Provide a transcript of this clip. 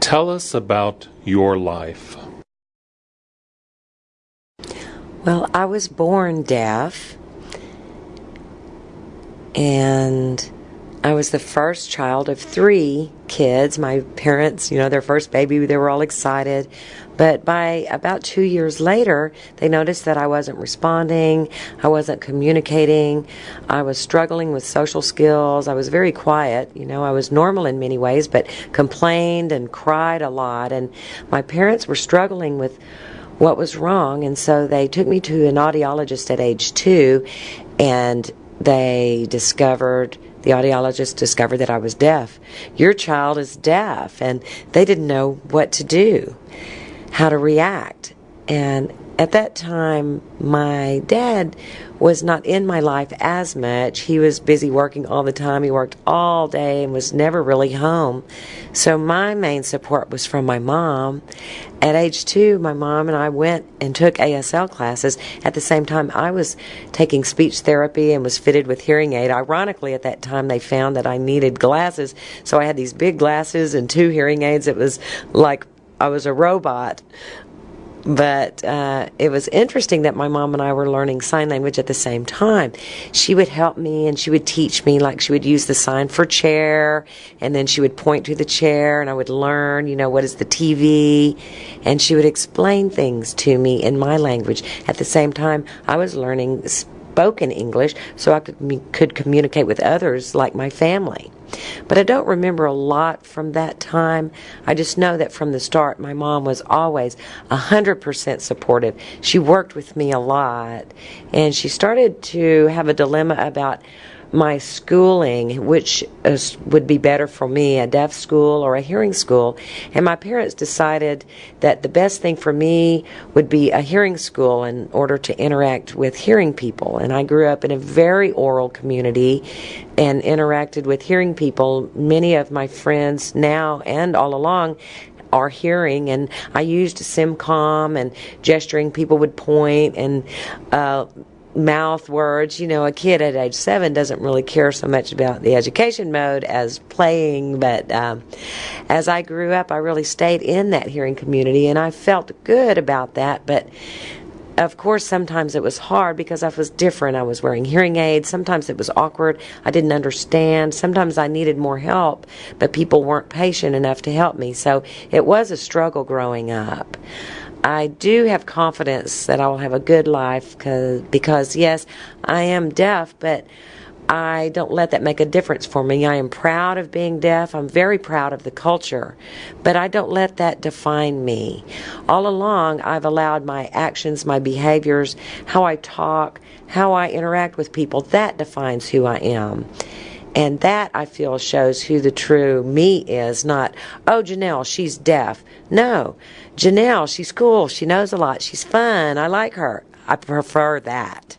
Tell us about your life. Well, I was born deaf, and I was the first child of three kids. My parents, you know, their first baby, they were all excited. But by about two years later, they noticed that I wasn't responding, I wasn't communicating, I was struggling with social skills, I was very quiet. You know, I was normal in many ways, but complained and cried a lot. And my parents were struggling with what was wrong, and so they took me to an audiologist at age two, and they discovered the audiologist discovered that I was deaf. Your child is deaf, and they didn't know what to do, how to react. And at that time, my dad was not in my life as much. He was busy working all the time. He worked all day and was never really home. So my main support was from my mom. At age two, my mom and I went and took ASL classes. At the same time, I was taking speech therapy and was fitted with hearing aid. Ironically, at that time, they found that I needed glasses. So I had these big glasses and two hearing aids. It was like I was a robot. But uh, it was interesting that my mom and I were learning sign language at the same time. She would help me and she would teach me, like she would use the sign for chair, and then she would point to the chair, and I would learn, you know, what is the TV, and she would explain things to me in my language. At the same time, I was learning spoken English so I could, could communicate with others like my family. But I don't remember a lot from that time. I just know that from the start, my mom was always 100% supportive. She worked with me a lot, and she started to have a dilemma about my schooling, which is, would be better for me, a deaf school or a hearing school. And my parents decided that the best thing for me would be a hearing school in order to interact with hearing people. And I grew up in a very oral community and interacted with hearing people. Many of my friends now and all along are hearing and I used SimCom and gesturing people would point and uh, mouth words. You know, a kid at age seven doesn't really care so much about the education mode as playing. But um, as I grew up, I really stayed in that hearing community, and I felt good about that. But of course, sometimes it was hard because I was different. I was wearing hearing aids. Sometimes it was awkward. I didn't understand. Sometimes I needed more help, but people weren't patient enough to help me. So it was a struggle growing up. I do have confidence that I will have a good life cause, because, yes, I am deaf, but I don't let that make a difference for me. I am proud of being deaf. I'm very proud of the culture, but I don't let that define me. All along, I've allowed my actions, my behaviors, how I talk, how I interact with people, that defines who I am. And that I feel shows who the true me is, not, oh, Janelle, she's deaf. No, Janelle, she's cool. She knows a lot. She's fun. I like her. I prefer that.